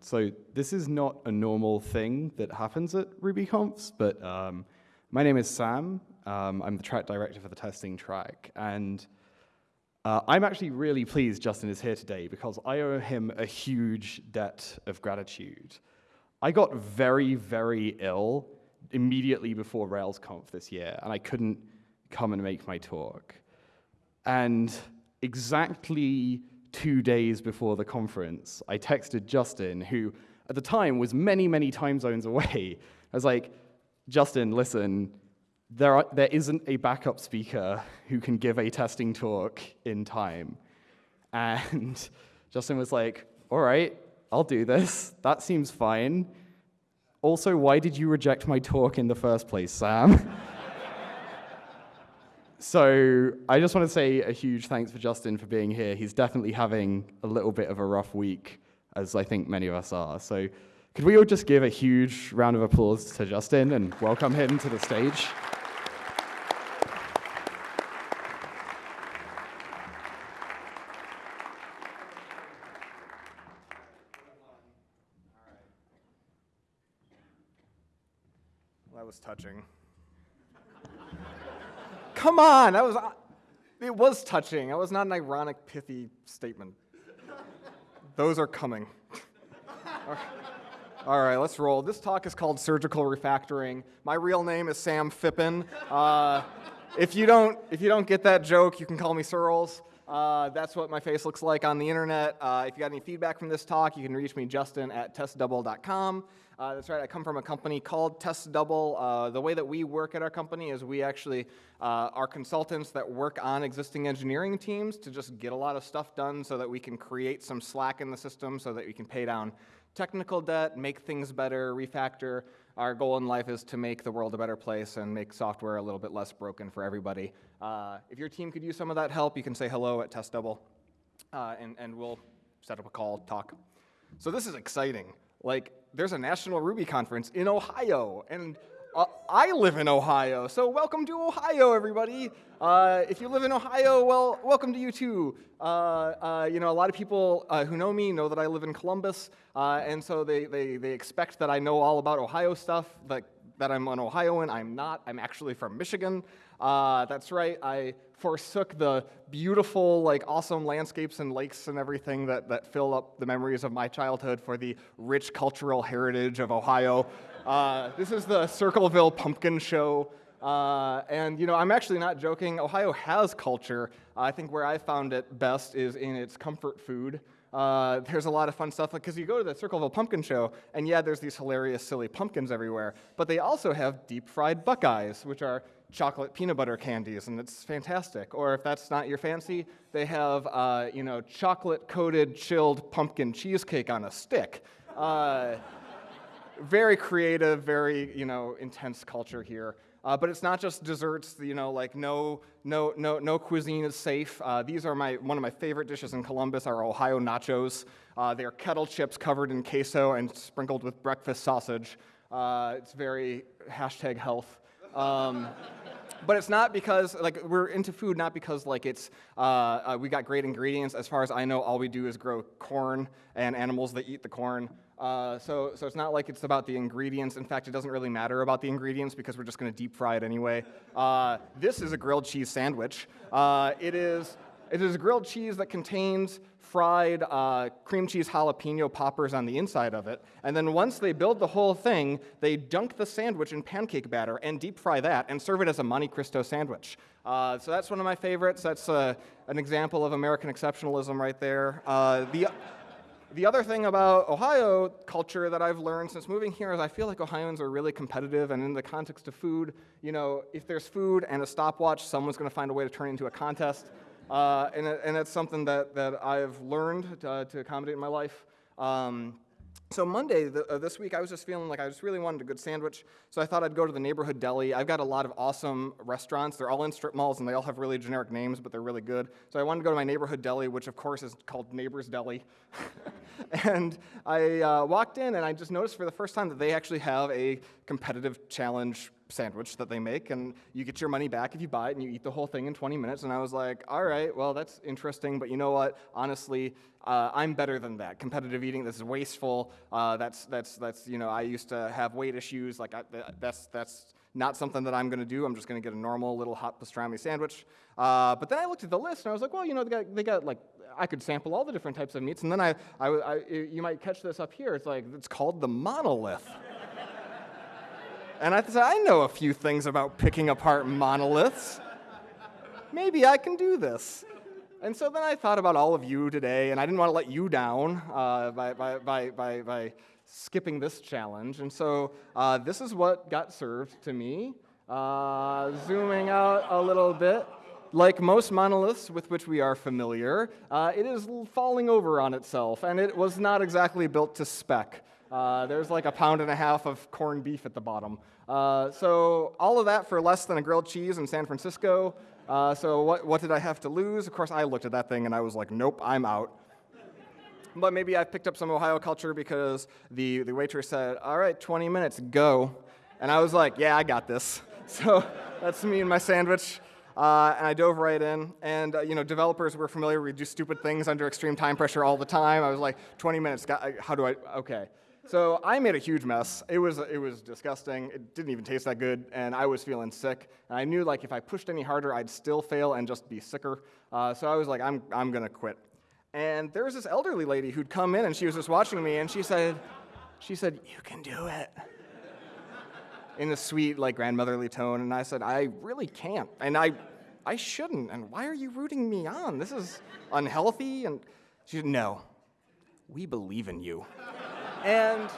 So this is not a normal thing that happens at RubyConfs, but um, my name is Sam. Um, I'm the track director for the testing track, and uh, I'm actually really pleased Justin is here today because I owe him a huge debt of gratitude. I got very, very ill immediately before RailsConf this year, and I couldn't come and make my talk. And exactly two days before the conference, I texted Justin, who at the time was many, many time zones away. I was like, Justin, listen, there, are, there isn't a backup speaker who can give a testing talk in time. And Justin was like, all right, I'll do this. That seems fine. Also, why did you reject my talk in the first place, Sam? so I just want to say a huge thanks for Justin for being here. He's definitely having a little bit of a rough week, as I think many of us are. So could we all just give a huge round of applause to Justin and welcome him to the stage? That was touching. Come on, that was uh, it was touching. That was not an ironic, pithy statement. Those are coming. All right, let's roll. This talk is called Surgical Refactoring. My real name is Sam Phippen. Uh, if you don't if you don't get that joke, you can call me Searls. Uh, that's what my face looks like on the internet. Uh, if you got any feedback from this talk, you can reach me, Justin, at testdouble.com. Uh, that's right, I come from a company called TestDouble. Uh, the way that we work at our company is we actually uh, are consultants that work on existing engineering teams to just get a lot of stuff done so that we can create some slack in the system so that we can pay down technical debt, make things better, refactor. Our goal in life is to make the world a better place and make software a little bit less broken for everybody. Uh, if your team could use some of that help, you can say hello at TestDouble, uh, and, and we'll set up a call, talk. So this is exciting. Like, there's a National Ruby conference in Ohio, and uh, I live in Ohio, so welcome to Ohio, everybody. Uh, if you live in Ohio, well, welcome to you too. Uh, uh you know, a lot of people uh, who know me know that I live in Columbus, uh, and so they, they, they expect that I know all about Ohio stuff, that, that I'm an Ohioan. I'm not. I'm actually from Michigan. that's right. I forsook the beautiful, like, awesome landscapes and lakes and everything that, that fill up the memories of my childhood for the rich cultural heritage of Ohio. Uh, this is the Circleville Pumpkin Show. Uh, and you know, I'm actually not joking. Ohio has culture. Uh, I think where I found it best is in its comfort food. Uh, there's a lot of fun stuff because you go to the Circleville Pumpkin Show, and yeah, there's these hilarious, silly pumpkins everywhere. But they also have deep fried Buckeyes, which are chocolate peanut butter candies, and it's fantastic. Or if that's not your fancy, they have uh, you know chocolate coated chilled pumpkin cheesecake on a stick. Uh, very creative, very you know intense culture here. Uh, but it's not just desserts. You know, like no no no no cuisine is safe. Uh, these are my one of my favorite dishes in Columbus are Ohio nachos. Uh, they are kettle chips covered in queso and sprinkled with breakfast sausage. Uh, it's very hashtag health. Um, but it's not because like we're into food not because like it's uh, uh, we got great ingredients as far as i know all we do is grow corn and animals that eat the corn uh, so, so it's not like it's about the ingredients. In fact, it doesn't really matter about the ingredients because we're just going to deep fry it anyway. Uh, this is a grilled cheese sandwich. Uh, it is it is a grilled cheese that contains fried uh, cream cheese jalapeno poppers on the inside of it. And then once they build the whole thing, they dunk the sandwich in pancake batter and deep fry that and serve it as a Monte Cristo sandwich. Uh, so that's one of my favorites. That's uh, an example of American exceptionalism right there. Uh, the, the other thing about Ohio culture that I've learned since moving here is I feel like Ohioans are really competitive, and in the context of food, you know, if there's food and a stopwatch, someone's going to find a way to turn it into a contest. Uh, and, and it's something that, that I've learned to, to accommodate in my life. Um, so Monday the, uh, this week, I was just feeling like I just really wanted a good sandwich, so I thought I'd go to the neighborhood deli. I've got a lot of awesome restaurants. They're all in strip malls, and they all have really generic names, but they're really good. So I wanted to go to my neighborhood deli, which of course is called Neighbor's Deli. and I uh, walked in, and I just noticed for the first time that they actually have a competitive challenge sandwich that they make, and you get your money back if you buy it, and you eat the whole thing in 20 minutes. And I was like, all right, well, that's interesting, but you know what? Honestly, uh, I'm better than that. Competitive eating, this is wasteful. Uh, that's, that's, that's, you know, I used to have weight issues. Like, I, that's, that's not something that I'm going to do. I'm just going to get a normal little hot pastrami sandwich. Uh, but then I looked at the list, and I was like, well, you know, they got, they got like, I could sample all the different types of meats. And then I, I, I you might catch this up here. It's like, it's called the monolith. And I said, I know a few things about picking apart monoliths. Maybe I can do this. And so then I thought about all of you today, and I didn't want to let you down uh, by, by, by, by, by skipping this challenge. And so uh, this is what got served to me. Uh, zooming out a little bit. Like most monoliths with which we are familiar, uh, it is falling over on itself, and it was not exactly built to spec. Uh, there's like a pound and a half of corned beef at the bottom. Uh, so all of that for less than a grilled cheese in San Francisco. Uh, so what, what did I have to lose? Of course, I looked at that thing and I was like, nope, I'm out. But maybe I picked up some Ohio culture because the, the waitress said, all right, 20 minutes, go. And I was like, yeah, I got this. So that's me and my sandwich. Uh, and I dove right in. And uh, you know, developers were familiar. We do stupid things under extreme time pressure all the time. I was like, 20 minutes. How do I? Okay. So I made a huge mess. It was, it was disgusting. It didn't even taste that good, and I was feeling sick. And I knew like if I pushed any harder, I'd still fail and just be sicker. Uh, so I was like, I'm, I'm gonna quit. And there was this elderly lady who'd come in, and she was just watching me, and she said, she said, you can do it. In a sweet, like grandmotherly tone, and I said, I really can't, and I, I shouldn't. And why are you rooting me on? This is unhealthy. And she said, No, we believe in you. And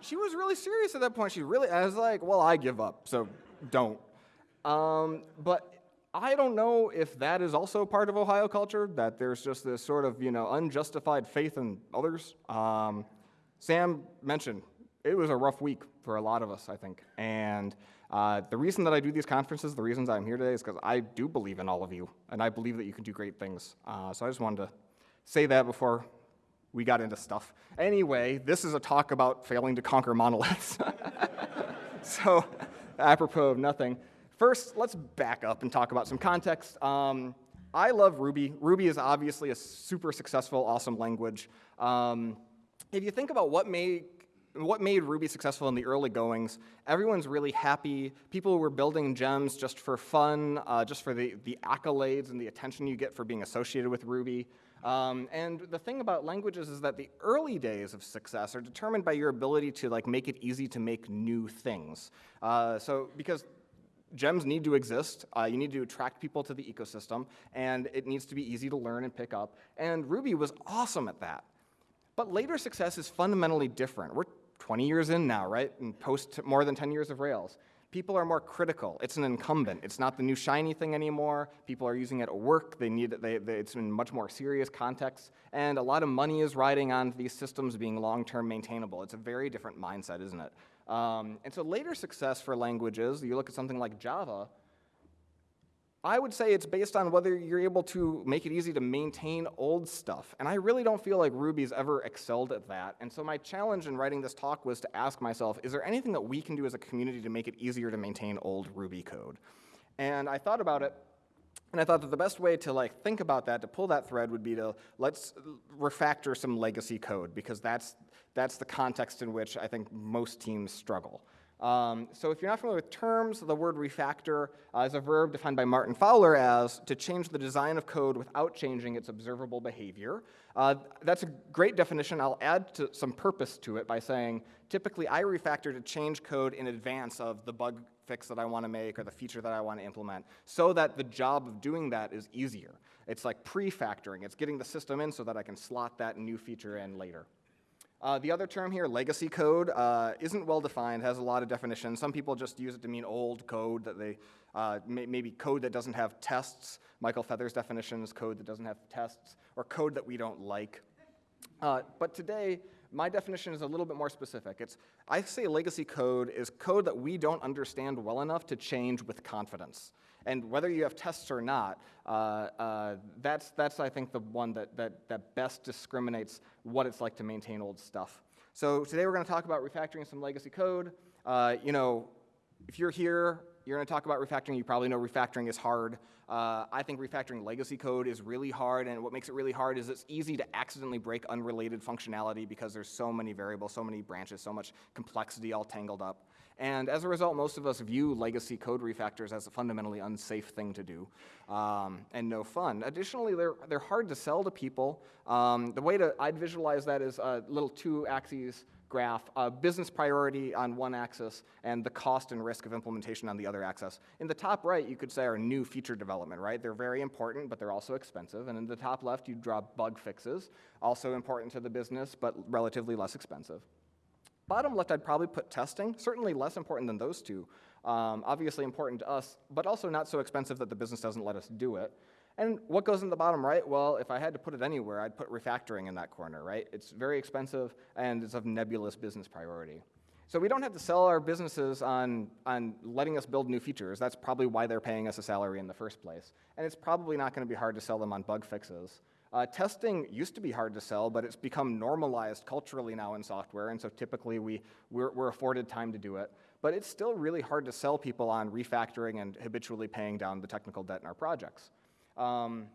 she was really serious at that point. She really, I was like, well, I give up, so don't. Um, but I don't know if that is also part of Ohio culture, that there's just this sort of, you know, unjustified faith in others. Um, Sam mentioned it was a rough week for a lot of us, I think. And uh, the reason that I do these conferences, the reasons I'm here today, is because I do believe in all of you, and I believe that you can do great things. Uh, so I just wanted to say that before we got into stuff. Anyway, this is a talk about failing to conquer monoliths. so, apropos of nothing. First, let's back up and talk about some context. Um, I love Ruby. Ruby is obviously a super successful, awesome language. Um, if you think about what made what made Ruby successful in the early goings, everyone's really happy. People were building gems just for fun, uh, just for the, the accolades and the attention you get for being associated with Ruby. Um, and the thing about languages is that the early days of success are determined by your ability to like make it easy to make new things. Uh, so because gems need to exist, uh, you need to attract people to the ecosystem, and it needs to be easy to learn and pick up. And Ruby was awesome at that. But later success is fundamentally different. We're 20 years in now, right? And post more than 10 years of Rails people are more critical. It's an incumbent. It's not the new shiny thing anymore. People are using it at work. They need they, they, it's in much more serious context. And a lot of money is riding on these systems being long-term maintainable. It's a very different mindset, isn't it? Um, and so later success for languages, you look at something like Java, I would say it's based on whether you're able to make it easy to maintain old stuff. And I really don't feel like Ruby's ever excelled at that. And so my challenge in writing this talk was to ask myself, is there anything that we can do as a community to make it easier to maintain old Ruby code? And I thought about it, and I thought that the best way to like think about that, to pull that thread, would be to let's refactor some legacy code, because that's, that's the context in which I think most teams struggle. Um, so if you're not familiar with terms, the word refactor uh, is a verb defined by Martin Fowler as to change the design of code without changing its observable behavior. Uh, that's a great definition. I'll add to some purpose to it by saying, typically I refactor to change code in advance of the bug fix that I want to make or the feature that I want to implement so that the job of doing that is easier. It's like pre-factoring. It's getting the system in so that I can slot that new feature in later. Uh, the other term here, legacy code, uh, isn't well defined, has a lot of definitions. Some people just use it to mean old code, that they, uh, may, maybe code that doesn't have tests. Michael Feather's definition is code that doesn't have tests, or code that we don't like. Uh, but today, my definition is a little bit more specific. It's, I say legacy code is code that we don't understand well enough to change with confidence. And whether you have tests or not, uh, uh, that's, that's, I think, the one that, that, that best discriminates what it's like to maintain old stuff. So today we're going to talk about refactoring some legacy code. Uh, you know, if you're here, you're going to talk about refactoring. You probably know refactoring is hard. Uh, I think refactoring legacy code is really hard, and what makes it really hard is it's easy to accidentally break unrelated functionality because there's so many variables, so many branches, so much complexity all tangled up. And as a result, most of us view legacy code refactors as a fundamentally unsafe thing to do um, and no fun. Additionally, they're, they're hard to sell to people. Um, the way to, I'd visualize that is a little two axes graph, business priority on one axis and the cost and risk of implementation on the other axis. In the top right, you could say are new feature development, right? They're very important, but they're also expensive. And in the top left, you draw bug fixes, also important to the business, but relatively less expensive. Bottom left, I'd probably put testing, certainly less important than those two. Um, obviously important to us, but also not so expensive that the business doesn't let us do it. And what goes in the bottom right? Well, if I had to put it anywhere, I'd put refactoring in that corner, right? It's very expensive and it's of nebulous business priority. So we don't have to sell our businesses on, on letting us build new features. That's probably why they're paying us a salary in the first place. And it's probably not going to be hard to sell them on bug fixes. Uh, testing used to be hard to sell, but it's become normalized culturally now in software, and so typically we, we're, we're afforded time to do it. But it's still really hard to sell people on refactoring and habitually paying down the technical debt in our projects. Um,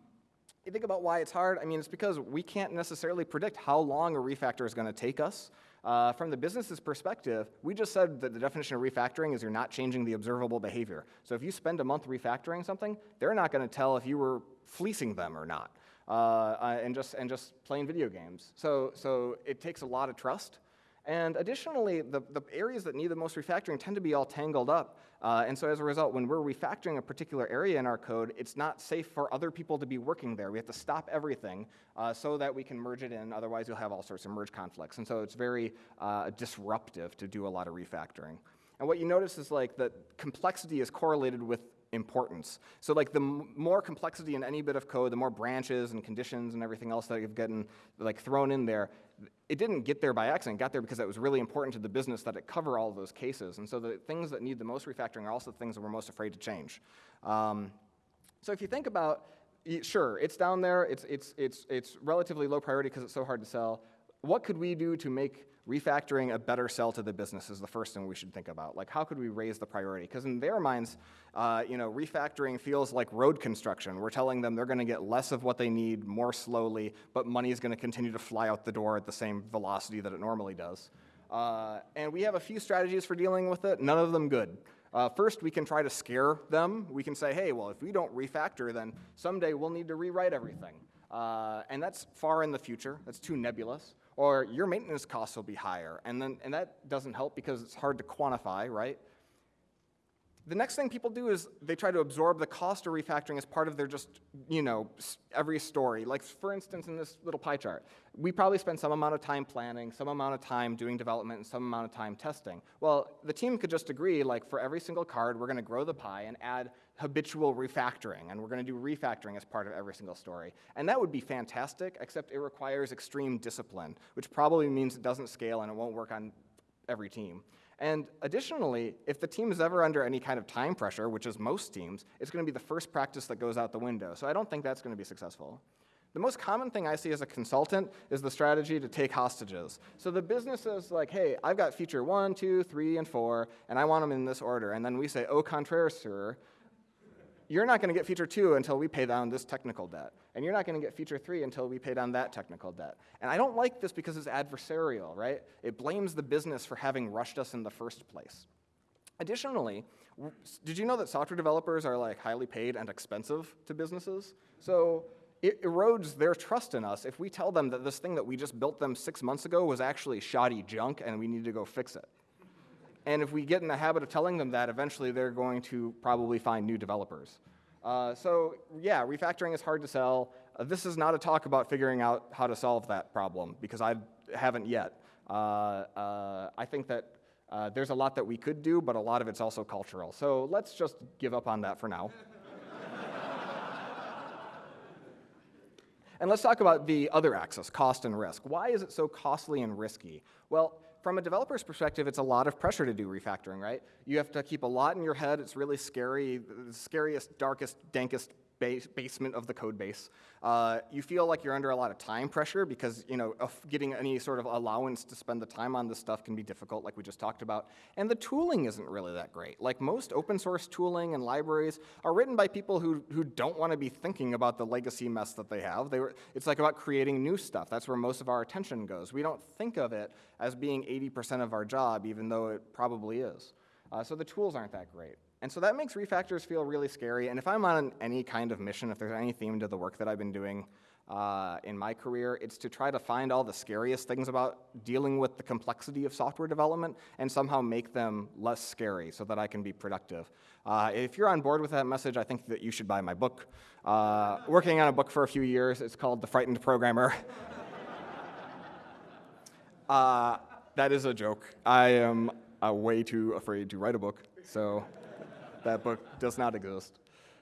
you think about why it's hard, I mean, it's because we can't necessarily predict how long a refactor is going to take us. Uh, from the business's perspective, we just said that the definition of refactoring is you're not changing the observable behavior. So if you spend a month refactoring something, they're not going to tell if you were fleecing them or not, uh, uh, and, just, and just playing video games. So, so it takes a lot of trust. And additionally, the, the areas that need the most refactoring tend to be all tangled up. Uh, and so as a result, when we're refactoring a particular area in our code, it's not safe for other people to be working there. We have to stop everything uh, so that we can merge it in. Otherwise, you'll have all sorts of merge conflicts. And so it's very uh, disruptive to do a lot of refactoring. And what you notice is like that complexity is correlated with importance. So like the more complexity in any bit of code, the more branches and conditions and everything else that you've gotten like thrown in there, it didn't get there by accident. It got there because it was really important to the business that it cover all those cases. And so the things that need the most refactoring are also the things that we're most afraid to change. Um, so if you think about, sure, it's down there. It's, it's, it's, it's relatively low priority because it's so hard to sell. What could we do to make refactoring a better sell to the business is the first thing we should think about. Like, how could we raise the priority? Because in their minds, uh, you know, refactoring feels like road construction. We're telling them they're going to get less of what they need more slowly, but money is going to continue to fly out the door at the same velocity that it normally does. Uh, and we have a few strategies for dealing with it, none of them good. Uh, first, we can try to scare them. We can say, hey, well, if we don't refactor, then someday we'll need to rewrite everything. Uh, and that's far in the future. That's too nebulous or your maintenance costs will be higher. And, then, and that doesn't help because it's hard to quantify, right? The next thing people do is they try to absorb the cost of refactoring as part of their just, you know, every story. Like, for instance, in this little pie chart, we probably spend some amount of time planning, some amount of time doing development, and some amount of time testing. Well, the team could just agree, like, for every single card, we're going to grow the pie and add habitual refactoring, and we're going to do refactoring as part of every single story. And that would be fantastic, except it requires extreme discipline, which probably means it doesn't scale and it won't work on every team. And additionally, if the team is ever under any kind of time pressure, which is most teams, it's going to be the first practice that goes out the window. So I don't think that's going to be successful. The most common thing I see as a consultant is the strategy to take hostages. So the business is like, hey, I've got feature one, two, three, and four, and I want them in this order. And then we say, oh, au contraire, sir, you're not going to get feature two until we pay down this technical debt. And you're not going to get feature three until we pay down that technical debt. And I don't like this because it's adversarial, right? It blames the business for having rushed us in the first place. Additionally, did you know that software developers are like highly paid and expensive to businesses? So it erodes their trust in us if we tell them that this thing that we just built them six months ago was actually shoddy junk and we need to go fix it. And if we get in the habit of telling them that, eventually they're going to probably find new developers. Uh, so yeah, refactoring is hard to sell. Uh, this is not a talk about figuring out how to solve that problem, because I haven't yet. Uh, uh I think that uh, there's a lot that we could do, but a lot of it's also cultural. So let's just give up on that for now. and let's talk about the other axis, cost and risk. Why is it so costly and risky? Well, from a developer's perspective, it's a lot of pressure to do refactoring, right? You have to keep a lot in your head. It's really scary, the scariest, darkest, dankest base, basement of the code base. Uh, you feel like you're under a lot of time pressure because you know getting any sort of allowance to spend the time on this stuff can be difficult, like we just talked about. And the tooling isn't really that great. Like most open source tooling and libraries are written by people who, who don't want to be thinking about the legacy mess that they have. They were, it's like about creating new stuff. That's where most of our attention goes. We don't think of it as being 80% of our job, even though it probably is. Uh, so the tools aren't that great. And so that makes refactors feel really scary. And if I'm on any kind of mission, if there's any theme to the work that I've been doing uh, in my career, it's to try to find all the scariest things about dealing with the complexity of software development and somehow make them less scary so that I can be productive. Uh, if you're on board with that message, I think that you should buy my book. Uh, working on a book for a few years, it's called The Frightened Programmer. Uh, that is a joke. I am uh, way too afraid to write a book, so that book does not exist.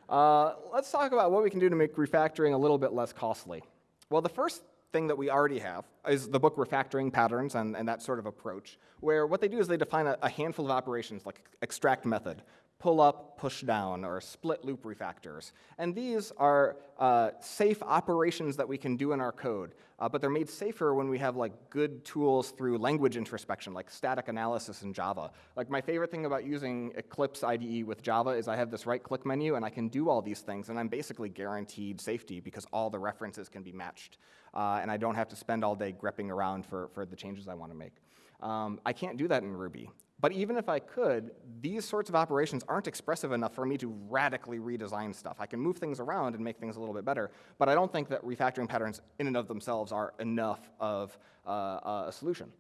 Uh, let's talk about what we can do to make refactoring a little bit less costly. Well, the first thing that we already have is the book Refactoring Patterns and, and that sort of approach, where what they do is they define a, a handful of operations like extract method, pull up, push down, or split loop refactors. And these are uh, safe operations that we can do in our code, uh, but they're made safer when we have like good tools through language introspection, like static analysis in Java. Like my favorite thing about using Eclipse IDE with Java is I have this right-click menu and I can do all these things, and I'm basically guaranteed safety because all the references can be matched, uh, and I don't have to spend all day grepping around for, for the changes I want to make. Um, I can't do that in Ruby. But even if I could, these sorts of operations aren't expressive enough for me to radically redesign stuff. I can move things around and make things a little bit better, but I don't think that refactoring patterns in and of themselves are enough of uh, a solution.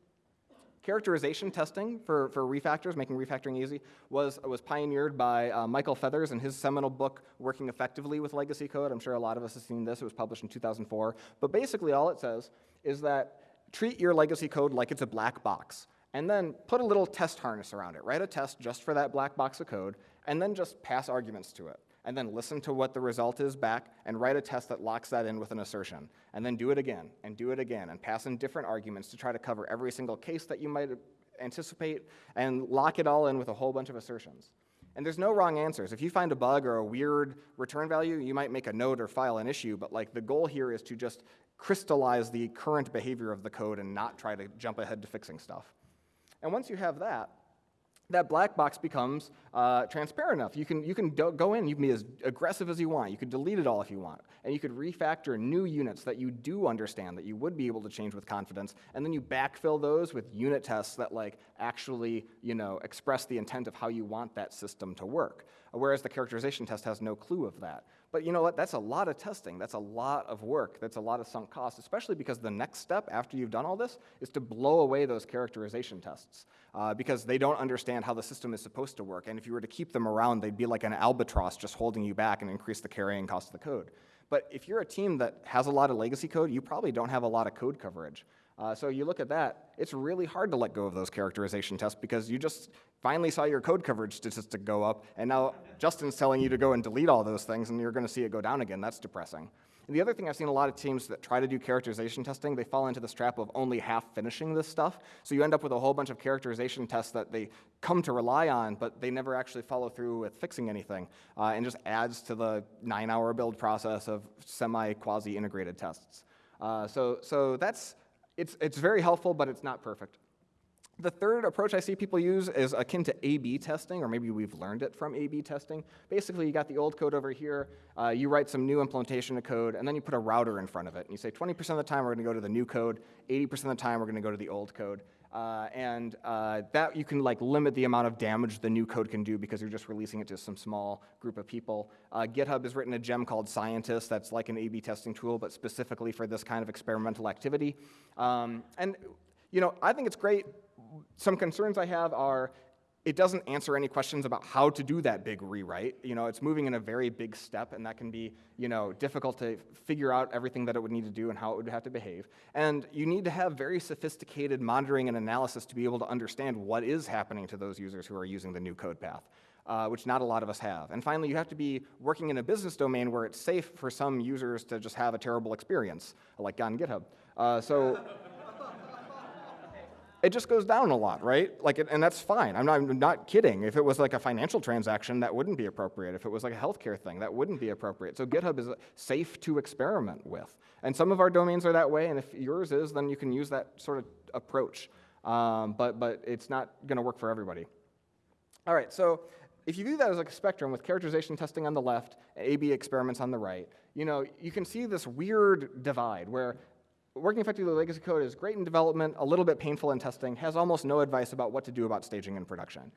Characterization testing for, for refactors, making refactoring easy, was, was pioneered by uh, Michael Feathers in his seminal book, Working Effectively with Legacy Code. I'm sure a lot of us have seen this. It was published in 2004. But basically all it says is that treat your legacy code like it's a black box and then put a little test harness around it. Write a test just for that black box of code, and then just pass arguments to it. And then listen to what the result is back, and write a test that locks that in with an assertion. And then do it again, and do it again, and pass in different arguments to try to cover every single case that you might anticipate, and lock it all in with a whole bunch of assertions. And there's no wrong answers. If you find a bug or a weird return value, you might make a note or file an issue, but like the goal here is to just crystallize the current behavior of the code and not try to jump ahead to fixing stuff. And once you have that, that black box becomes uh, transparent enough. You can, you can go in, you can be as aggressive as you want. You could delete it all if you want. And you could refactor new units that you do understand, that you would be able to change with confidence. And then you backfill those with unit tests that like actually you know, express the intent of how you want that system to work. Whereas the characterization test has no clue of that. But you know what? That's a lot of testing. That's a lot of work. That's a lot of sunk cost, especially because the next step after you've done all this is to blow away those characterization tests uh, because they don't understand how the system is supposed to work. And if you were to keep them around, they'd be like an albatross just holding you back and increase the carrying cost of the code. But if you're a team that has a lot of legacy code, you probably don't have a lot of code coverage. Uh, so you look at that, it's really hard to let go of those characterization tests because you just finally saw your code coverage statistic go up, and now Justin's telling you to go and delete all those things, and you're going to see it go down again. That's depressing. And the other thing I've seen a lot of teams that try to do characterization testing, they fall into this trap of only half finishing this stuff. So you end up with a whole bunch of characterization tests that they come to rely on, but they never actually follow through with fixing anything, uh, and just adds to the nine-hour build process of semi-quasi-integrated tests. Uh, so, so that's it's, it's very helpful, but it's not perfect. The third approach I see people use is akin to A-B testing, or maybe we've learned it from A-B testing. Basically, you got the old code over here, uh, you write some new implementation of code, and then you put a router in front of it. And you say 20% of the time we're going to go to the new code, 80% of the time we're going to go to the old code. Uh, and uh, that you can like limit the amount of damage the new code can do because you're just releasing it to some small group of people. Uh, GitHub has written a gem called Scientist that's like an A-B testing tool, but specifically for this kind of experimental activity. Um, and you know, I think it's great. Some concerns I have are it doesn't answer any questions about how to do that big rewrite. You know, it's moving in a very big step, and that can be, you know, difficult to figure out everything that it would need to do and how it would have to behave. And you need to have very sophisticated monitoring and analysis to be able to understand what is happening to those users who are using the new code path. Uh, which not a lot of us have. And finally, you have to be working in a business domain where it's safe for some users to just have a terrible experience, like on GitHub. Uh, so it just goes down a lot, right? Like, it- and that's fine. I'm not, I'm not kidding. If it was like a financial transaction, that wouldn't be appropriate. If it was like a healthcare thing, that wouldn't be appropriate. So GitHub is safe to experiment with. And some of our domains are that way, and if yours is, then you can use that sort of approach. Um, but, but it's not going to work for everybody. All right, so if you view that as like a spectrum with characterization testing on the left, A-B experiments on the right, you know, you can see this weird divide where working effectively with legacy code is great in development, a little bit painful in testing, has almost no advice about what to do about staging in production.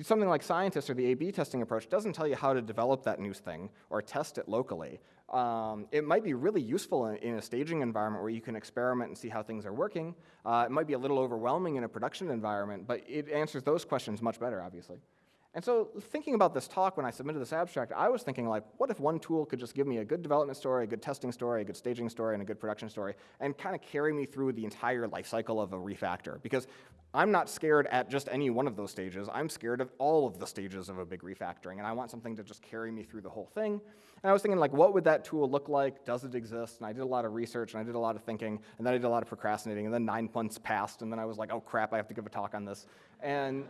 Something like scientists or the A-B testing approach doesn't tell you how to develop that new thing or test it locally. Um, it might be really useful in, in, a staging environment where you can experiment and see how things are working. Uh, it might be a little overwhelming in a production environment, but it answers those questions much better, obviously. And so thinking about this talk when I submitted this abstract, I was thinking like, what if one tool could just give me a good development story, a good testing story, a good staging story, and a good production story, and kind of carry me through the entire life cycle of a refactor? Because I'm not scared at just any one of those stages. I'm scared of all of the stages of a big refactoring, and I want something to just carry me through the whole thing. And I was thinking like, what would that tool look like? Does it exist? And I did a lot of research, and I did a lot of thinking, and then I did a lot of procrastinating, and then nine months passed, and then I was like, oh crap, I have to give a talk on this. And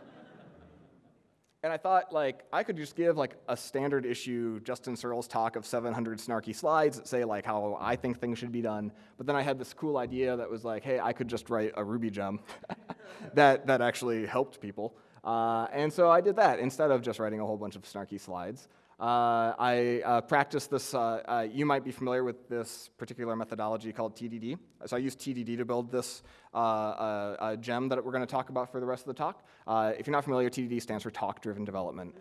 and I thought, like, I could just give like a standard issue Justin Searls talk of 700 snarky slides that say like how I think things should be done. But then I had this cool idea that was like, hey, I could just write a Ruby gem that that actually helped people. Uh, and so I did that instead of just writing a whole bunch of snarky slides. Uh, I uh, practiced this, uh, uh, you might be familiar with this particular methodology called TDD. So I use TDD to build this uh, gem that we're going to talk about for the rest of the talk. if you're not familiar, TDD stands for Talk-Driven Development,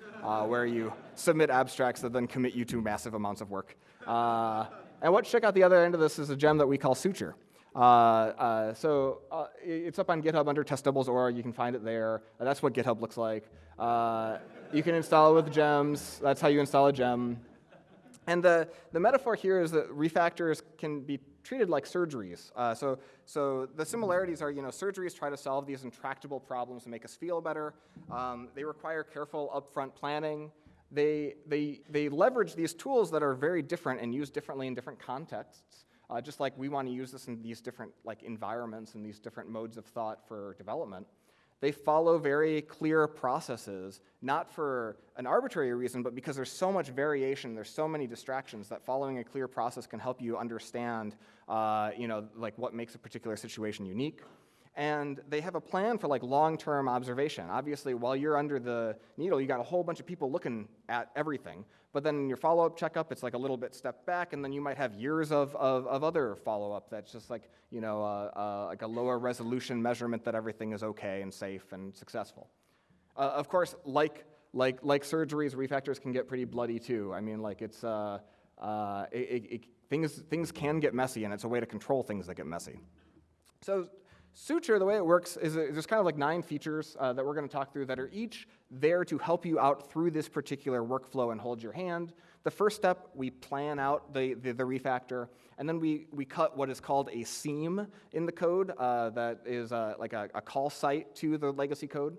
where you submit abstracts that then commit you to massive amounts of work. and what check out the other end of this is a gem that we call Suture. Uh, uh, so uh, it's up on GitHub under testables.org. You can find it there. that's what GitHub looks like. You can install it with gems. That's how you install a gem. And the, the metaphor here is that refactors can be treated like surgeries. Uh, so, so the similarities are, you know, surgeries try to solve these intractable problems and make us feel better. Um, they require careful upfront planning. They, they, they leverage these tools that are very different and used differently in different contexts. Uh, just like we want to use this in these different like environments and these different modes of thought for development. They follow very clear processes, not for an arbitrary reason, but because there's so much variation, there's so many distractions that following a clear process can help you understand, uh, you know, like what makes a particular situation unique and they have a plan for like long-term observation. Obviously, while you're under the needle, you got a whole bunch of people looking at everything. But then your follow-up checkup, it's like a little bit step back, and then you might have years of, of, of other follow-up that's just like, you know, uh, uh, like a lower resolution measurement that everything is okay and safe and successful. Uh, of course, like, like, like surgeries, refactors can get pretty bloody too. I mean, like it's, uh, uh, it, it, it, things, things can get messy, and it's a way to control things that get messy. So Suture, the way it works is there's kind of like nine features uh, that we're going to talk through that are each there to help you out through this particular workflow and hold your hand. The first step, we plan out the, the, the refactor, and then we, we cut what is called a seam in the code uh, that is uh, like a, a call site to the legacy code.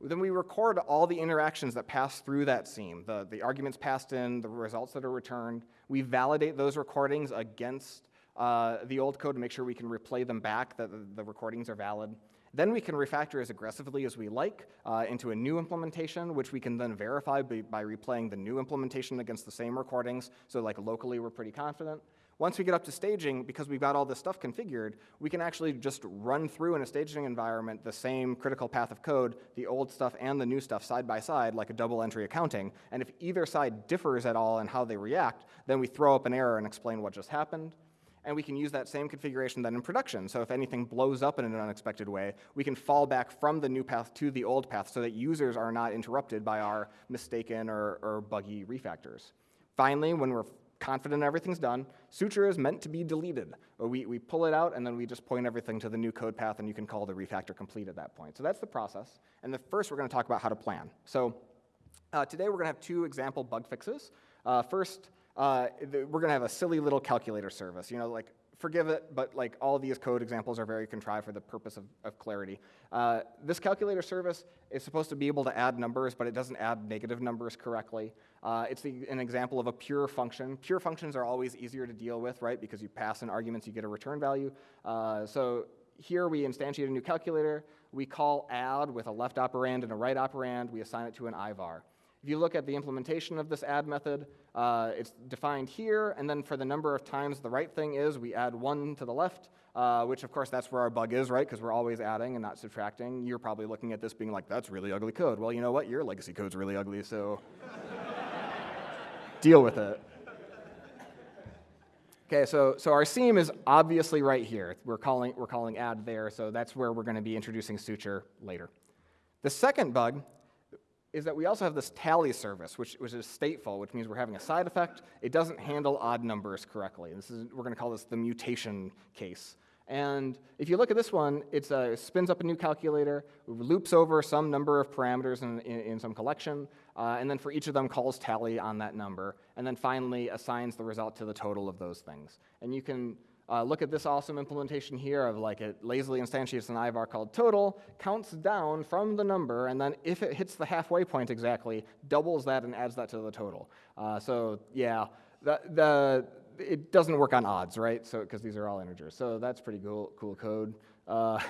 Then we record all the interactions that pass through that seam, the, the arguments passed in, the results that are returned. We validate those recordings against uh, the old code to make sure we can replay them back, that the, recordings are valid. Then we can refactor as aggressively as we like uh, into a new implementation, which we can then verify by, by, replaying the new implementation against the same recordings. So like locally, we're pretty confident. Once we get up to staging, because we've got all this stuff configured, we can actually just run through in a staging environment the same critical path of code, the old stuff and the new stuff side by side, like a double entry accounting. And if either side differs at all in how they react, then we throw up an error and explain what just happened and we can use that same configuration then in production. So if anything blows up in an unexpected way, we can fall back from the new path to the old path so that users are not interrupted by our mistaken or, or buggy refactors. Finally, when we're confident everything's done, Suture is meant to be deleted. We, we pull it out and then we just point everything to the new code path and you can call the refactor complete at that point. So that's the process. And the first we're going to talk about how to plan. So uh, today we're going to have two example bug fixes. Uh, first, uh, we're going to have a silly little calculator service. You know, like forgive it, but like all these code examples are very contrived for the purpose of, of clarity. Uh, this calculator service is supposed to be able to add numbers, but it doesn't add negative numbers correctly. Uh, it's the, an example of a pure function. Pure functions are always easier to deal with, right? Because you pass in arguments, you get a return value. Uh, so here we instantiate a new calculator. We call add with a left operand and a right operand. We assign it to an IVAR. If you look at the implementation of this add method, uh, it's defined here, and then for the number of times the right thing is, we add one to the left, uh, which of course that's where our bug is, right? Because we're always adding and not subtracting. You're probably looking at this being like, that's really ugly code. Well, you know what? Your legacy code's really ugly, so deal with it. Okay, so, so our seam is obviously right here. We're calling, we're calling add there, so that's where we're going to be introducing suture later. The second bug is that we also have this tally service, which, which is stateful, which means we're having a side effect. It doesn't handle odd numbers correctly. This is, we're going to call this the mutation case. And if you look at this one, it uh, spins up a new calculator, loops over some number of parameters in, in, in some collection, uh, and then for each of them calls tally on that number, and then finally assigns the result to the total of those things. And you can uh, look at this awesome implementation here of like it lazily instantiates an IVAR called total, counts down from the number, and then if it hits the halfway point exactly, doubles that and adds that to the total. Uh, so yeah, the, the it doesn't work on odds, right? So because these are all integers. So that's pretty cool, cool code. Uh,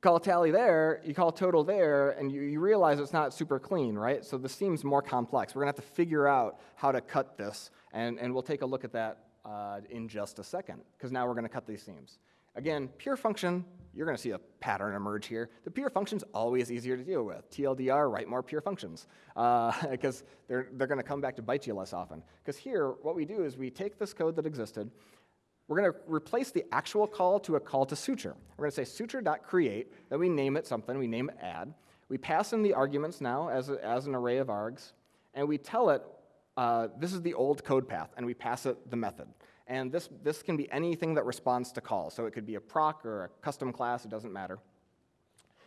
call tally there, you call total there, and you, you, realize it's not super clean, right? So this seems more complex. We're gonna have to figure out how to cut this, and, and we'll take a look at that uh, in just a second, because now we're gonna cut these seams. Again, pure function, you're going to see a pattern emerge here. The pure function's always easier to deal with. TLDR, write more pure functions, because uh, they're, they're going to come back to bite you less often. Because here, what we do is we take this code that existed, we're going to replace the actual call to a call to suture. We're going to say suture.create, then we name it something, we name it add. We pass in the arguments now as, a, as an array of args, and we tell it uh, this is the old code path, and we pass it the method. And this, this can be anything that responds to call. So it could be a proc or a custom class, it doesn't matter.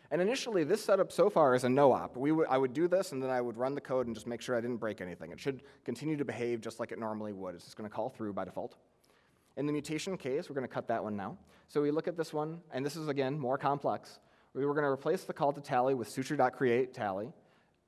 And initially, this setup so far is a no-op. We would I would do this, and then I would run the code and just make sure I didn't break anything. It should continue to behave just like it normally would. It's just going to call through by default. In the mutation case, we're going to cut that one now. So we look at this one, and this is, again, more complex. We were going to replace the call to tally with suture.create tally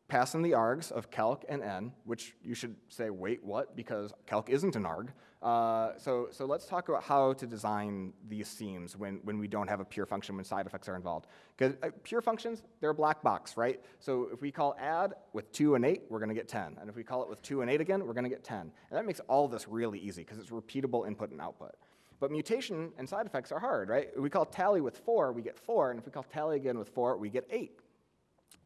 pass in the args of calc and n, which you should say, wait, what? Because calc isn't an arg. Uh, so, so let's talk about how to design these seams when, when we don't have a pure function when side effects are involved. Because uh, pure functions, they're a black box, right? So if we call add with 2 and 8, we're going to get 10. And if we call it with 2 and 8 again, we're going to get 10. And that makes all this really easy because it's repeatable input and output. But mutation and side effects are hard, right? If we call tally with 4, we get 4. And if we call tally again with 4, we get 8.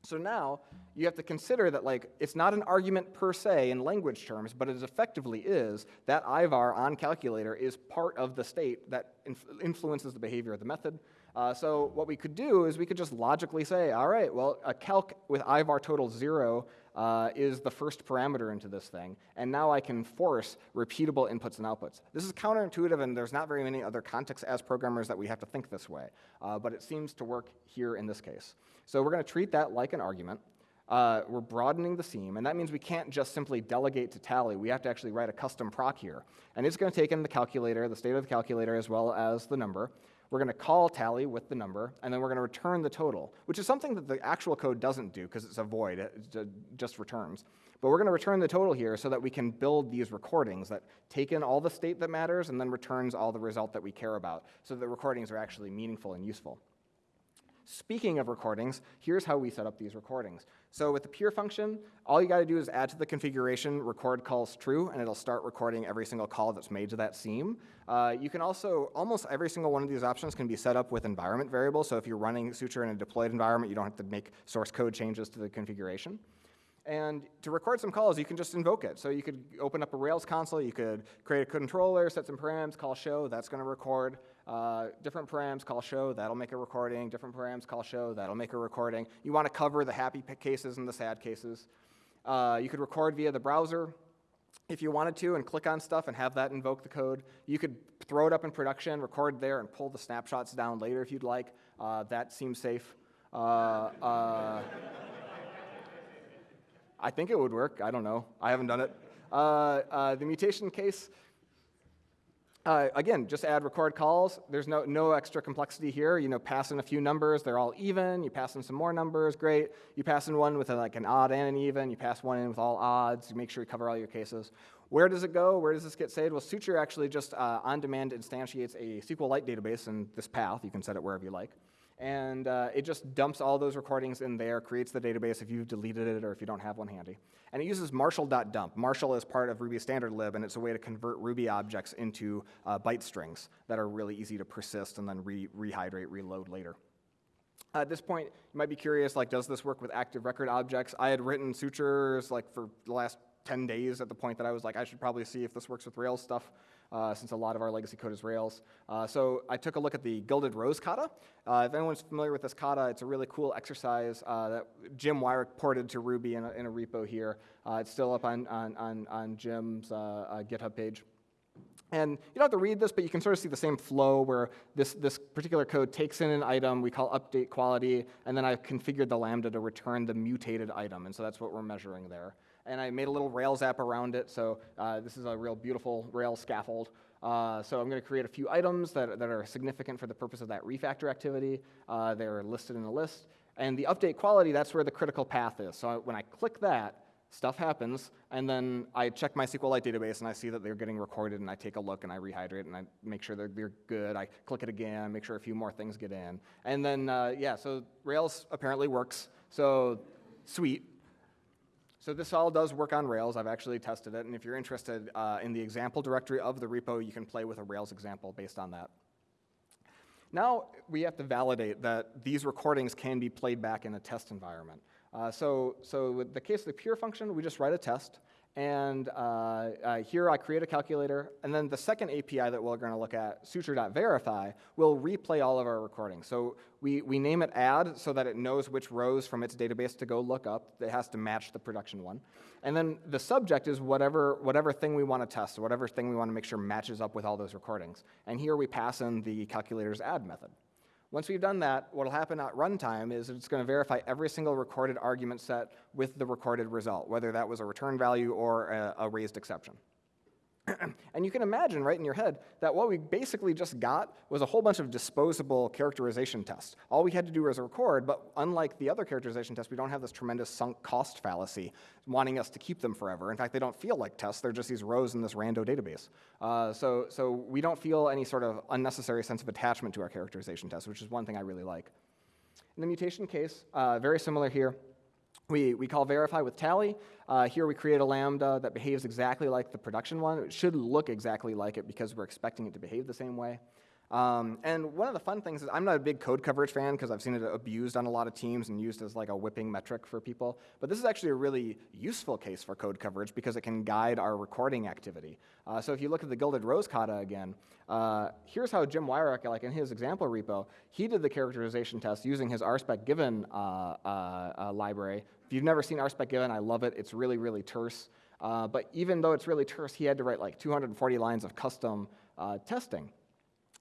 So now you have to consider that like it's not an argument per se in language terms, but it effectively is that IVAR on calculator is part of the state that inf influences the behavior of the method. Uh, so what we could do is we could just logically say, all right, well, a calc with IVAR total zero uh, is the first parameter into this thing, and now I can force repeatable inputs and outputs. This is counterintuitive, and there's not very many other contexts as programmers that we have to think this way, uh, but it seems to work here in this case. So we're going to treat that like an argument. Uh, we're broadening the seam, and that means we can't just simply delegate to tally. We have to actually write a custom proc here. And it's going to take in the calculator, the state of the calculator, as well as the number. We're going to call tally with the number, and then we're going to return the total, which is something that the actual code doesn't do because it's a void, it just returns. But we're going to return the total here so that we can build these recordings that take in all the state that matters and then returns all the result that we care about so that recordings are actually meaningful and useful. Speaking of recordings, here's how we set up these recordings. So with the pure function, all you gotta do is add to the configuration record calls true, and it'll start recording every single call that's made to that seam. Uh, you can also, almost every single one of these options can be set up with environment variables, so if you're running Suture in a deployed environment, you don't have to make source code changes to the configuration. And to record some calls, you can just invoke it. So you could open up a Rails console, you could create a controller, set some params, call show, that's gonna record. Uh, different params call show, that'll make a recording. Different params call show, that'll make a recording. You want to cover the happy cases and the sad cases. Uh, you could record via the browser if you wanted to and click on stuff and have that invoke the code. You could throw it up in production, record there, and pull the snapshots down later if you'd like. Uh, that seems safe. Uh, uh, I think it would work. I don't know. I haven't done it. The mutation case, uh, again, just add record calls. There's no, no extra complexity here. You know, pass in a few numbers, they're all even. You pass in some more numbers, great. You pass in one with a, like an odd and an even. You pass one in with all odds. You make sure you cover all your cases. Where does it go? Where does this get saved? Well, Suture actually just uh, on demand instantiates a SQLite database in this path. You can set it wherever you like. And uh, it just dumps all those recordings in there, creates the database if you've deleted it or if you don't have one handy. And it uses marshal.dump. Marshal is part of Ruby standard lib, and it's a way to convert Ruby objects into uh, byte strings that are really easy to persist and then re rehydrate, reload later. At this point, you might be curious, like, does this work with active record objects? I had written sutures like for the last 10 days at the point that I was like, I should probably see if this works with Rails stuff, uh, since a lot of our legacy code is Rails. Uh, so I took a look at the Gilded Rose kata. Uh, if anyone's familiar with this kata, it's a really cool exercise uh, that Jim Weirich ported to Ruby in a, in a repo here. Uh, it's still up on, on, on, on Jim's uh, GitHub page. And you don't have to read this, but you can sort of see the same flow where this, this particular code takes in an item we call update quality, and then I've configured the Lambda to return the mutated item, and so that's what we're measuring there and I made a little Rails app around it. So uh, this is a real beautiful Rails scaffold. Uh, so I'm going to create a few items that, that are significant for the purpose of that refactor activity. Uh, they're listed in a list. And the update quality, that's where the critical path is. So when I click that, stuff happens, and then I check my SQLite database and I see that they're getting recorded, and I take a look and I rehydrate and I make sure they're, they're good. I click it again, make sure a few more things get in. And then, uh, yeah, so Rails apparently works. So sweet. So this all does work on Rails. I've actually tested it. And if you're interested uh, in the example directory of the repo, you can play with a Rails example based on that. Now we have to validate that these recordings can be played back in a test environment. Uh, so, so with the case of the pure function, we just write a test. And uh, uh, here I create a calculator, and then the second API that we're going to look at, suture.verify, will replay all of our recordings. So we, we name it add so that it knows which rows from its database to go look up. It has to match the production one. And then the subject is whatever, whatever thing we want to test, whatever thing we want to make sure matches up with all those recordings. And here we pass in the calculator's add method. Once we've done that, what will happen at runtime is it's going to verify every single recorded argument set with the recorded result, whether that was a return value or a, a raised exception. and you can imagine right in your head that what we basically just got was a whole bunch of disposable characterization tests. All we had to do was record, but unlike the other characterization tests, we don't have this tremendous sunk cost fallacy wanting us to keep them forever. In fact, they don't feel like tests. They're just these rows in this rando database. Uh, so, so we don't feel any sort of unnecessary sense of attachment to our characterization tests, which is one thing I really like. In the mutation case, uh, very similar here. We, we call verify with tally. Uh, here we create a lambda that behaves exactly like the production one. It should look exactly like it because we're expecting it to behave the same way. Um, and one of the fun things is I'm not a big code coverage fan because I've seen it abused on a lot of teams and used as like a whipping metric for people. But this is actually a really useful case for code coverage because it can guide our recording activity. Uh, so if you look at the Gilded Rose kata again, uh, here's how Jim Weirich, like in his example repo, he did the characterization test using his RSpec given uh, uh, uh, library. If you've never seen RSpec given, I love it. It's really, really terse. Uh, but even though it's really terse, he had to write like 240 lines of custom testing.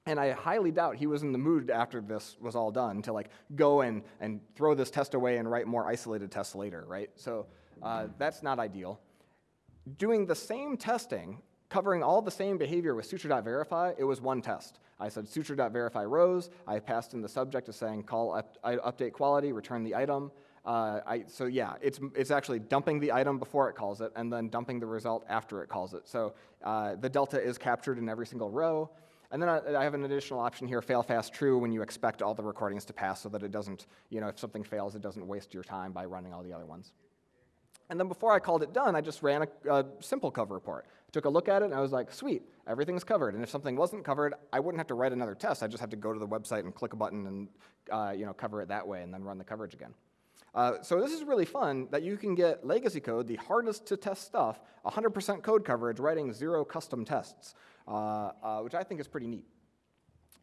And I highly doubt he was in the mood after this was all done to like go and, and throw this test away and write more isolated tests later, right? So uh, that's not ideal. Doing the same testing, covering all the same behavior with suture.verify, it was one test. I said suture.verify rows. I passed in the subject as saying call up, update quality, return the item. Uh, I, so yeah, it's, it's actually dumping the item before it calls it and then dumping the result after it calls it. So uh, the delta is captured in every single row. And then I, I have an additional option here, fail fast true, when you expect all the recordings to pass so that it doesn't, you know, if something fails, it doesn't waste your time by running all the other ones. And then before I called it done, I just ran a, a, SimpleCov report. Took a look at it, and I was like, sweet, everything's covered. And if something wasn't covered, I wouldn't have to write another test. I just have to go to the website and click a button and uh, you know, cover it that way and then run the coverage again. Uh, so this is really fun that you can get legacy code, the hardest to test stuff, 100% code coverage, writing zero custom tests, which I think is pretty neat.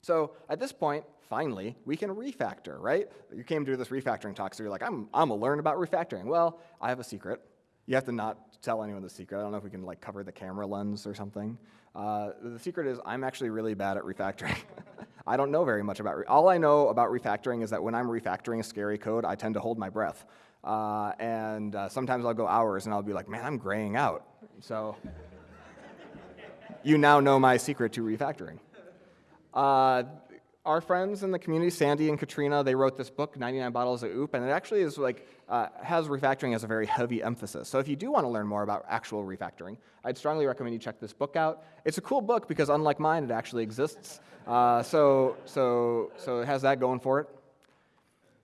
So at this point, finally, we can refactor, right? You came to this refactoring talk, so you're like, I'm, I'm gonna learn about refactoring. Well, I have a secret. You have to not tell anyone the secret. I don't know if we can like cover the camera lens or something. Uh, the secret is I'm actually really bad at refactoring. I don't know very much about, re all I know about refactoring is that when I'm refactoring scary code, I tend to hold my breath. Uh, and uh, sometimes I'll go hours and I'll be like, man, I'm graying out. So you now know my secret to refactoring. Uh, our friends in the community, Sandi and Katrina, they wrote this book, 99 Bottles of OOP, and it actually is like, uh, has refactoring as a very heavy emphasis. So if you do want to learn more about actual refactoring, I'd strongly recommend you check this book out. It's a cool book because unlike mine, it actually exists. Uh, so, so, so it has that going for it.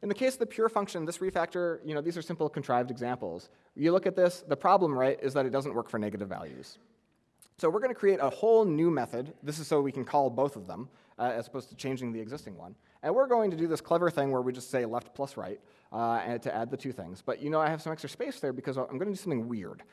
In the case of the pure function, this refactor, you know, these are simple contrived examples. You look at this, the problem, right, is that it doesn't work for negative values. So we're going to create a whole new method. This is so we can call both of them, uh, as opposed to changing the existing one. And we're going to do this clever thing where we just say left plus right uh, and to add the two things. But you know I have some extra space there because I'm going to do something weird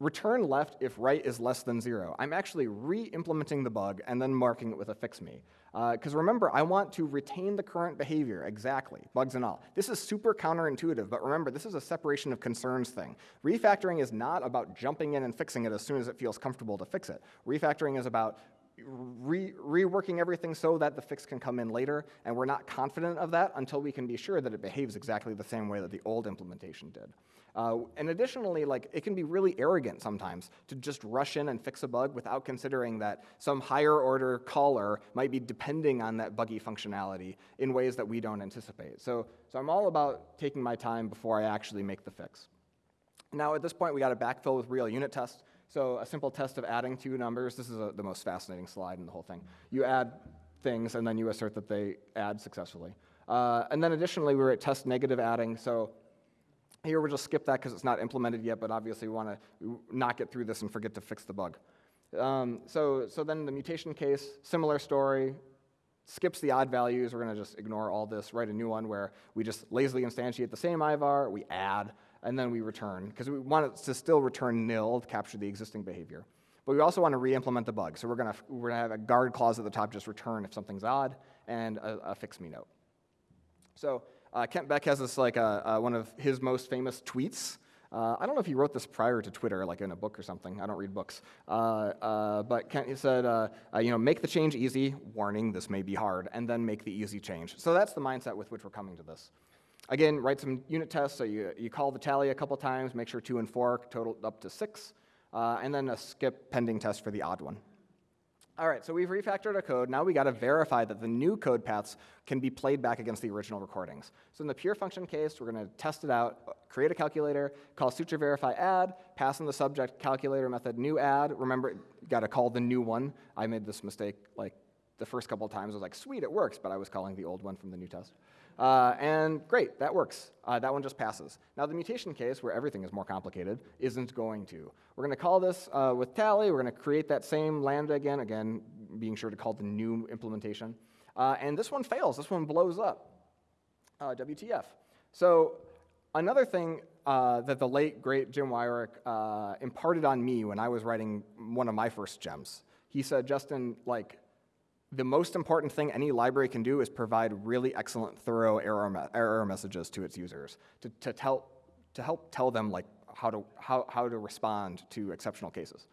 return left if right is less than zero. I'm actually re-implementing the bug and then marking it with a fix me. Because uh, remember, I want to retain the current behavior exactly, bugs and all. This is super counterintuitive, but remember, this is a separation of concerns thing. Refactoring is not about jumping in and fixing it as soon as it feels comfortable to fix it. Refactoring is about re reworking everything so that the fix can come in later, and we're not confident of that until we can be sure that it behaves exactly the same way that the old implementation did. Uh, and additionally, like it can be really arrogant sometimes to just rush in and fix a bug without considering that some higher order caller might be depending on that buggy functionality in ways that we don't anticipate. So, so I'm all about taking my time before I actually make the fix. Now at this point, we got to backfill with real unit tests. So a simple test of adding two numbers. This is a, the most fascinating slide in the whole thing. You add things, and then you assert that they add successfully. Uh, and then additionally, we were at test negative adding. So here we'll just skip that because it's not implemented yet, but obviously we want to not get through this and forget to fix the bug. Um, so, so then the mutation case, similar story, skips the odd values. We're going to just ignore all this, write a new one where we just lazily instantiate the same IVAR, we add, and then we return, because we want it to still return nil to capture the existing behavior. But we also want to re-implement the bug. So we're going to, we're to have a guard clause at the top, just return if something's odd, and a, a fix me note. So uh, Kent Beck has this like uh, uh, one of his most famous tweets. Uh, I don't know if he wrote this prior to Twitter, like in a book or something. I don't read books. Uh, but Kent he said, you know, make the change easy. Warning, this may be hard, and then make the easy change. So that's the mindset with which we're coming to this. Again, write some unit tests. So you, you call the tally a couple times, make sure two and four total up to six, and then a skip pending test for the odd one. All right, so we've refactored our code. Now we got to verify that the new code paths can be played back against the original recordings. So in the pure function case, we're going to test it out, create a calculator, call suture verify add, pass in the subject calculator method new add. Remember, you got to call the new one. I made this mistake like the first couple of times. I was like, sweet, it works, but I was calling the old one from the new test. Uh, and great, that works. Uh, that one just passes. Now the mutation case, where everything is more complicated, isn't going to. We're going to call this uh, with tally. We're going to create that same lambda again, again, being sure to call the new implementation. Uh, and this one fails. This one blows up. Uh, WTF. So another thing uh, that the late, great Jim Weirich imparted on me when I was writing one of my first gems, he said, Justin, like, the most important thing any library can do is provide really excellent, thorough error, me error messages to its users to, to, tell, to help tell them like how to, how, how to respond to exceptional cases.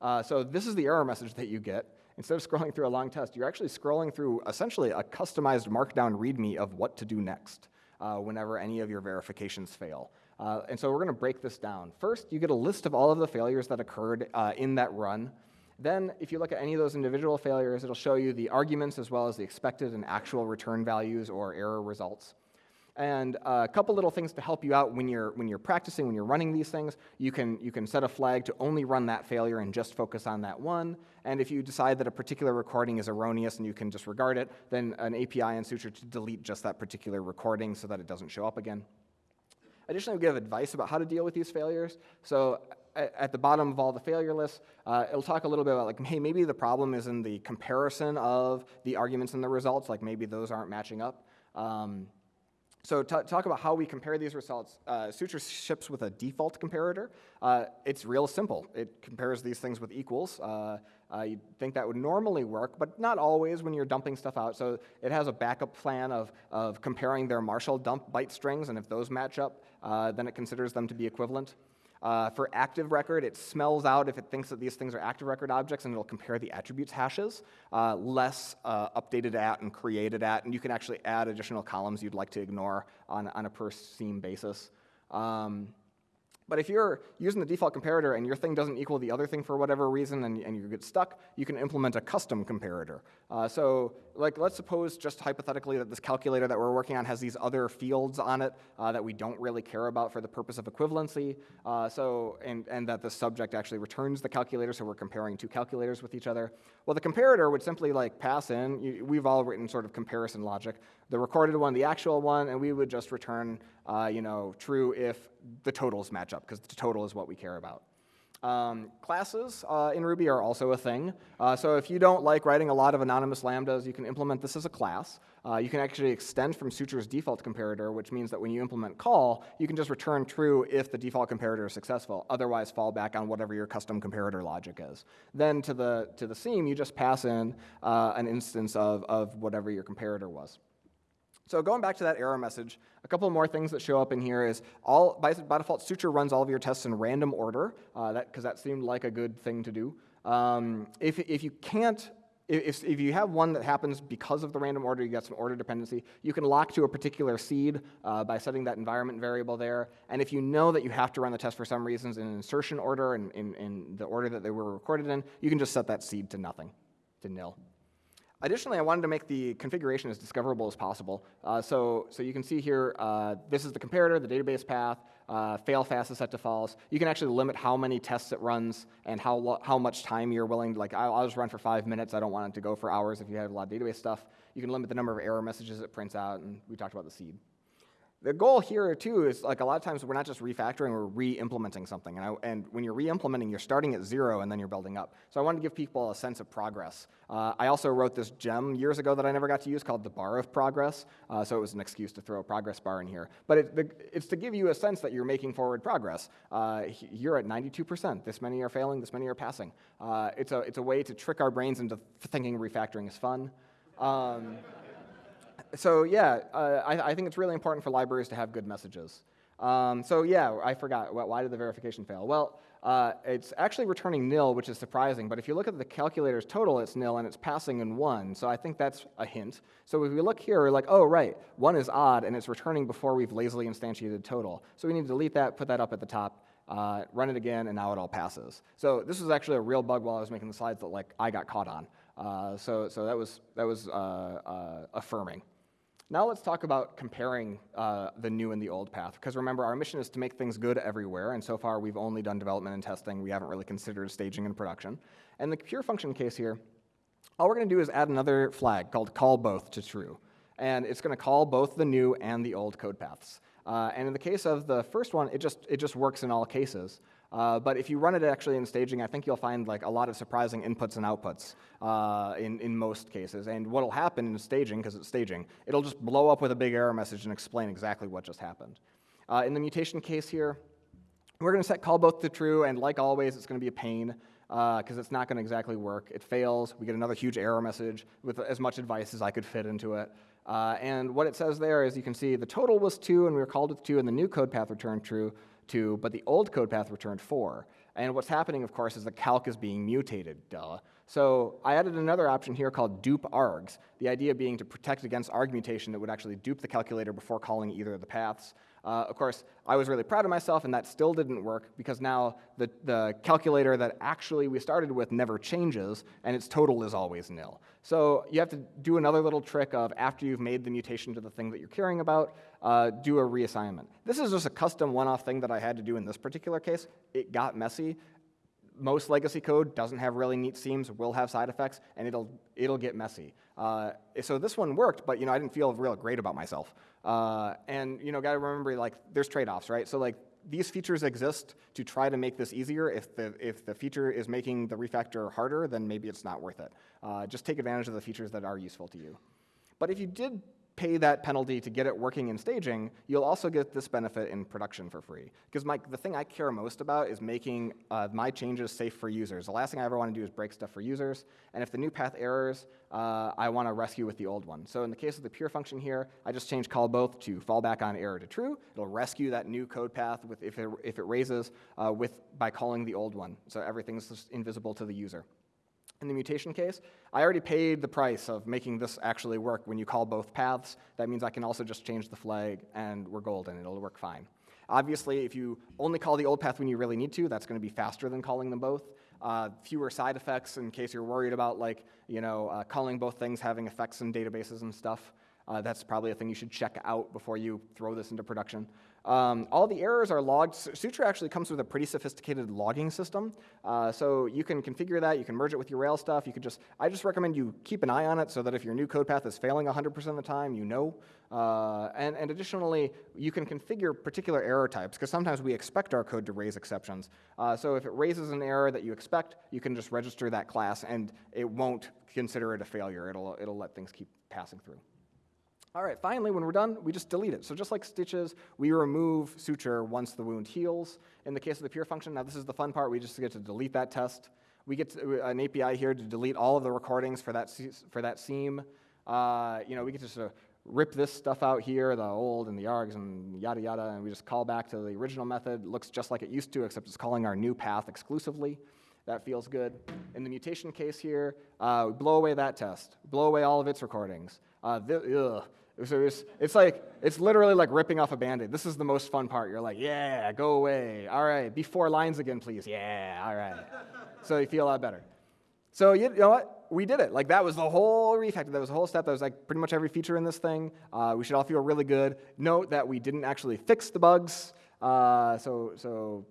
Uh, so this is the error message that you get. Instead of scrolling through a long test, you're actually scrolling through essentially a customized markdown README of what to do next uh, whenever any of your verifications fail. Uh, and so we're going to break this down. First, you get a list of all of the failures that occurred uh, in that run. Then, if you look at any of those individual failures, it'll show you the arguments as well as the expected and actual return values or error results. And uh, a couple little things to help you out when you're, when you're practicing, when you're running these things. You can, you can set a flag to only run that failure and just focus on that one. And if you decide that a particular recording is erroneous and you can disregard it, then an API and Suture to delete just that particular recording so that it doesn't show up again. Additionally, we give advice about how to deal with these failures. So at the bottom of all the failure lists, uh, it'll talk a little bit about like, hey, maybe the problem is in the comparison of the arguments and the results, like maybe those aren't matching up. Um, so to talk about how we compare these results. Uh, Suture ships with a default comparator. Uh, it's real simple. It compares these things with equals. Uh, uh, you'd think that would normally work, but not always when you're dumping stuff out. So it has a backup plan of, of comparing their Marshal dump byte strings, and if those match up, uh, then it considers them to be equivalent. Uh, for active record, it smells out if it thinks that these things are active record objects, and it'll compare the attributes hashes, uh, less uh, updated at and created at, and you can actually add additional columns you'd like to ignore on, on a per seam basis. Um, but if you're using the default comparator and your thing doesn't equal the other thing for whatever reason and, and you get stuck, you can implement a custom comparator. Uh, so like, let's suppose just hypothetically that this calculator that we're working on has these other fields on it uh, that we don't really care about for the purpose of equivalency. Uh, so, and, and that the subject actually returns the calculator, so we're comparing two calculators with each other. Well, the comparator would simply like pass in, you, we've all written sort of comparison logic, the recorded one, the actual one, and we would just return, uh, you know, true if the totals match up, because the total is what we care about. Um, classes uh, in Ruby are also a thing. Uh, so if you don't like writing a lot of anonymous lambdas, you can implement this as a class. Uh, you can actually extend from Suture's default comparator, which means that when you implement call, you can just return true if the default comparator is successful. Otherwise, fall back on whatever your custom comparator logic is. Then to the, to the seam, you just pass in uh, an instance of, of whatever your comparator was. So going back to that error message, a couple more things that show up in here is all by, by default, Suture runs all of your tests in random order, uh, that because that seemed like a good thing to do. Um, if, if you can't, if, if you have one that happens because of the random order, you got some order dependency, you can lock to a particular seed uh, by setting that environment variable there. And if you know that you have to run the test for some reasons in insertion order and in, in the order that they were recorded in, you can just set that seed to nothing, to nil. Additionally, I wanted to make the configuration as discoverable as possible. Uh, so, so you can see here, uh, this is the comparator, the database path, uh, fail fast is set to false. You can actually limit how many tests it runs and how, how much time you're willing to, like, I'll, I'll, just run for five minutes. I don't want it to go for hours if you have a lot of database stuff. You can limit the number of error messages it prints out, and we talked about the seed. The goal here too is like a lot of times we're not just refactoring, we're re-implementing something. And, I, and when you're re-implementing, you're starting at zero and then you're building up. So I wanted to give people a sense of progress. Uh, I also wrote this gem years ago that I never got to use called the bar of progress. Uh, so it was an excuse to throw a progress bar in here. But it, the, it's to give you a sense that you're making forward progress. Uh, you're at 92%. This many are failing, this many are passing. Uh, it's, a, it's a way to trick our brains into thinking refactoring is fun. Um, so yeah, uh, I, I, think it's really important for libraries to have good messages. Um, so yeah, I forgot. Why did the verification fail? Well, uh, it's actually returning nil, which is surprising. But if you look at the calculator's total, it's nil, and it's passing in one. So I think that's a hint. So if we look here, we're like, oh, right, one is odd, and it's returning before we've lazily instantiated total. So we need to delete that, put that up at the top, uh, run it again, and now it all passes. So this was actually a real bug while I was making the slides that like I got caught on. Uh, so, so that was, that was uh, uh, affirming. Now let's talk about comparing uh, the new and the old path, because remember, our mission is to make things good everywhere, and so far we've only done development and testing. We haven't really considered staging and production. And the pure function case here, all we're going to do is add another flag called call both to true. And it's going to call both the new and the old code paths. Uh, and in the case of the first one, it just, it just works in all cases. Uh, but if you run it actually in staging, I think you'll find like a lot of surprising inputs and outputs uh, in, in most cases. And what'll happen in staging, because it's staging, it'll just blow up with a big error message and explain exactly what just happened. Uh, in the mutation case here, we're going to set call both to true, and like always, it's going to be a pain because uh, it's not going to exactly work. It fails. We get another huge error message with as much advice as I could fit into it. Uh, and what it says there is you can see the total was 2, and we were called with 2, and the new code path returned true. 2, but the old code path returned 4. And what's happening, of course, is the calc is being mutated, duh. So I added another option here called dupe args, the idea being to protect against arg mutation that would actually dupe the calculator before calling either of the paths. Uh, of course, I was really proud of myself, and that still didn't work because now the, the calculator that actually we started with never changes, and its total is always nil. So you have to do another little trick of after you've made the mutation to the thing that you're caring about, uh, do a reassignment. This is just a custom one-off thing that I had to do in this particular case. It got messy. Most legacy code doesn't have really neat seams, will have side effects, and it'll, it'll get messy. Uh, so this one worked, but you know, I didn't feel real great about myself. Uh, and you know, gotta remember, like, there's trade-offs, right? So like, these features exist to try to make this easier. If the, if the feature is making the refactor harder, then maybe it's not worth it. Uh, just take advantage of the features that are useful to you. But if you did pay that penalty to get it working in staging, you'll also get this benefit in production for free. Because the thing I care most about is making uh, my changes safe for users. The last thing I ever want to do is break stuff for users. And if the new path errors, uh, I want to rescue with the old one. So in the case of the pure function here, I just change call both to fallback on error to true. It'll rescue that new code path with, if, it, if it raises uh, with, by calling the old one. So everything's invisible to the user. In the mutation case, I already paid the price of making this actually work. When you call both paths, that means I can also just change the flag and we're golden. It'll work fine. Obviously, if you only call the old path when you really need to, that's going to be faster than calling them both. uh, fewer side effects in case you're worried about like, you know, uh, calling both things having effects in databases and stuff. Uh, that's probably a thing you should check out before you throw this into production. Um, all the errors are logged. Suture actually comes with a pretty sophisticated logging system. Uh, so you can configure that, you can merge it with your Rails stuff. You could just, I just recommend you keep an eye on it so that if your new code path is failing 100% of the time, you know. Uh, and, and additionally, you can configure particular error types because sometimes we expect our code to raise exceptions. Uh, so if it raises an error that you expect, you can just register that class and it won't consider it a failure. It'll, it'll let things keep passing through. All right, finally, when we're done, we just delete it. So just like stitches, we remove suture once the wound heals. In the case of the pure function, now this is the fun part, we just get to delete that test. We get uh, an API here to delete all of the recordings for that, for that seam. Uh, you know, we get to sort of rip this stuff out here, the old and the args and yada yada, and we just call back to the original method. It looks just like it used to, except it's calling our new path exclusively. That feels good. In the mutation case here, uh, we blow away that test, blow away all of its recordings. Uh, ugh. So it's, it's like, it's literally like ripping off a band-aid. This is the most fun part. You're like, yeah, go away. All right, be four lines again, please. Yeah, all right. so you feel a lot better. So you, know what? We did it. Like that was the whole refactor. That was the whole step. That was like pretty much every feature in this thing. Uh, we should all feel really good. Note that we didn't actually fix the bugs. Uh, so, so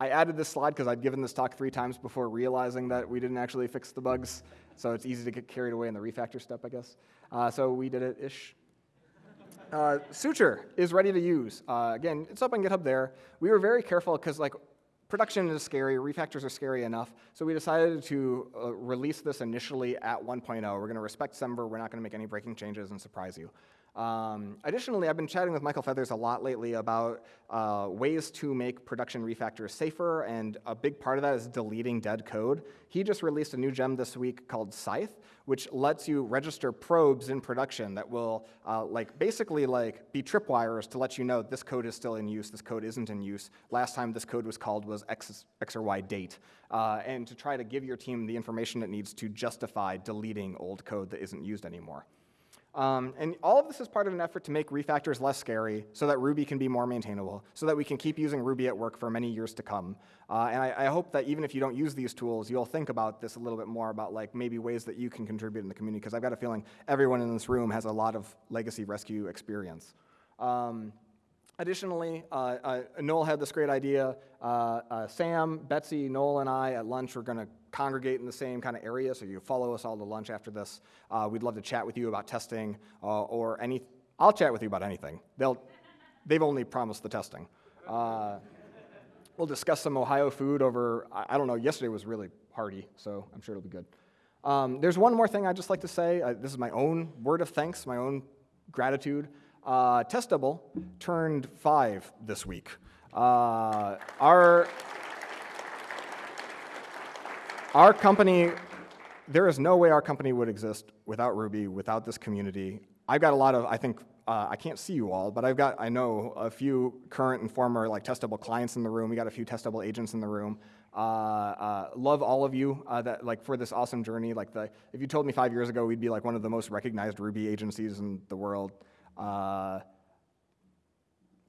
I added this slide because I'd given this talk three times before realizing that we didn't actually fix the bugs. So it's easy to get carried away in the refactor step, I guess. Uh, so we did it-ish. Uh, Suture is ready to use. Uh, again, it's up on GitHub there. We were very careful because like production is scary, refactors are scary enough, so we decided to uh, release this initially at 1.0. We're going to respect Semver, we're not going to make any breaking changes and surprise you. Um, additionally, I've been chatting with Michael Feathers a lot lately about uh, ways to make production refactors safer, and a big part of that is deleting dead code. He just released a new gem this week called Scythe, which lets you register probes in production that will uh, like basically like be tripwires to let you know this code is still in use, this code isn't in use. Last time this code was called was X, X or Y date, uh, and to try to give your team the information it needs to justify deleting old code that isn't used anymore. Um, and all of this is part of an effort to make refactors less scary so that Ruby can be more maintainable, so that we can keep using Ruby at work for many years to come. Uh, and I, I, hope that even if you don't use these tools, you'll think about this a little bit more about like maybe ways that you can contribute in the community, because I've got a feeling everyone in this room has a lot of legacy rescue experience. Um, Additionally, uh, uh, Noel had this great idea. Uh, uh Sam, Betsy, Noel, and I at lunch are going to congregate in the same kind of area, so you follow us all to lunch after this. Uh, we'd love to chat with you about testing uh, or any. I'll chat with you about anything. They'll, they've only promised the testing. we'll discuss some Ohio food over. I, don't know. Yesterday was really hearty, so I'm sure it'll be good. Um, there's one more thing I'd just like to say. this is my own word of thanks, my own gratitude. Uh, Test Double turned five this week. Uh, our, our company, there is no way our company would exist without Ruby, without this community. I've got a lot of, I think, uh, I can't see you all, but I've got, I know a few current and former like Test Double clients in the room. We got a few Test Double agents in the room. Uh, uh, love all of you uh, that like for this awesome journey. Like the, if you told me five years ago we'd be like one of the most recognized Ruby agencies in the world, uh, I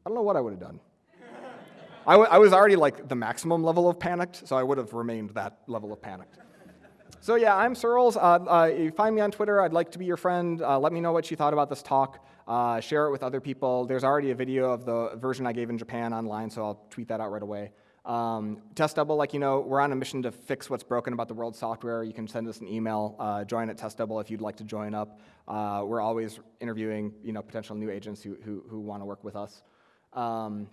don't know what I would have done. I, I was already like the maximum level of panicked, so I would have remained that level of panicked. So yeah, I'm Searls. Uh, uh, you find me on Twitter. I'd like to be your friend. Uh, let me know what you thought about this talk. Uh, share it with other people. There's already a video of the version I gave in Japan online, so I'll tweet that out right away. Um, Double, like you know, we're on a mission to fix what's broken about the world software. You can send us an email, uh, join at Test Double if you'd like to join up. Uh, we're always interviewing, you know, potential new agents who, who, who want to work with us. Um,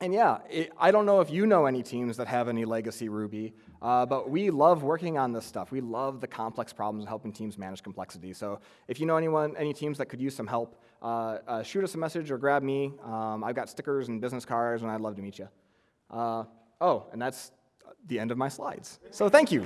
and yeah, it, I don't know if you know any teams that have any legacy Ruby, uh, but we love working on this stuff. We love the complex problems and helping teams manage complexity. So if you know anyone, any teams that could use some help, uh, uh, shoot us a message or grab me. Um, I've got stickers and business cards, and I'd love to meet you. Oh, and that's the end of my slides. So thank you.